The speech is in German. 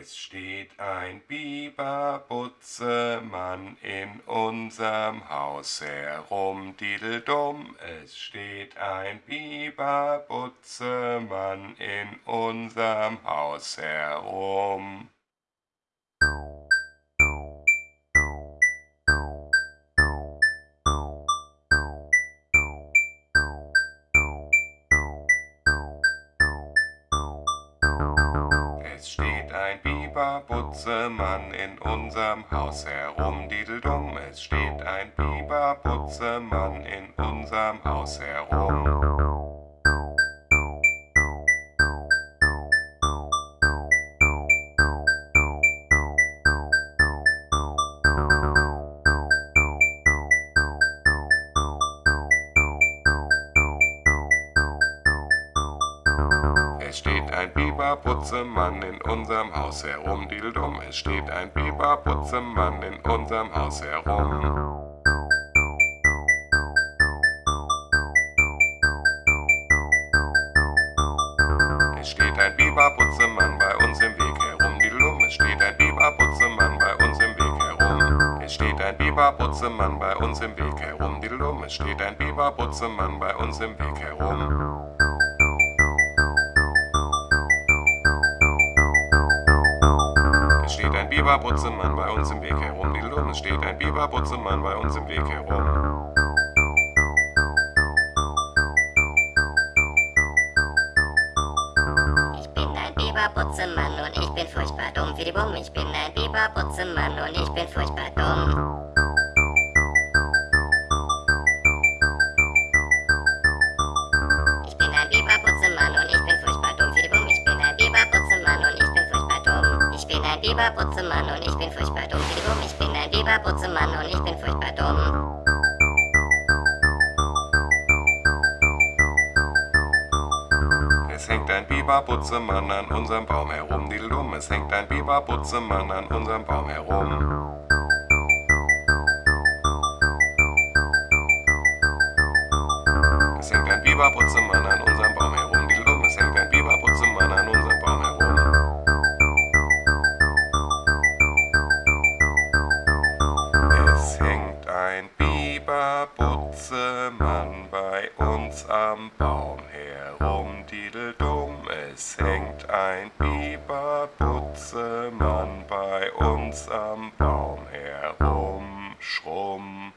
Es steht ein Biberbutzemann in unserem Haus herum, dideldum. Es steht ein Biberbutzemann in unserem Haus herum. Ein Biberbutzemann in unserem Haus herum, dideldum. Es steht ein Biberbutzemann in unserem Haus herum. Es steht ein Biberputzemann in unserem Haus herum, dideldum. Es steht ein Biberputzemann in unserem Haus herum. Es steht ein Biberputzemann bei uns im Weg herum, dideldum. Es steht ein Biberputzemann bei uns im Weg herum. Es steht ein Biberputzemann bei uns im Weg herum, dideldum. Es steht ein Biberputzemann bei uns im Weg herum. Ein Biberputzemann bei uns im Weg herum, dideldum. Es steht ein Biberputzemann bei uns im Weg herum. Ich bin ein Biberbutzemann und ich bin furchtbar dumm wie die Bumm. Ich bin ein Biberbutzemann und ich bin furchtbar dumm. Bin ein Biberbutzemann und ich bin furchtbar dumm wie die Bumm. Ich bin ein Biberbutzemann und ich bin furchtbar dumm. Es hängt ein Biberputzemann an unserem Baum herum, dideldum. Es hängt ein Biberputzemann an unserem Baum herum. Es hängt ein Biberputzemann an unserem Biberputzemann bei uns am Baum herum, dideldum. Es hängt ein Biberputzemann bei uns am Baum herum, schrumm.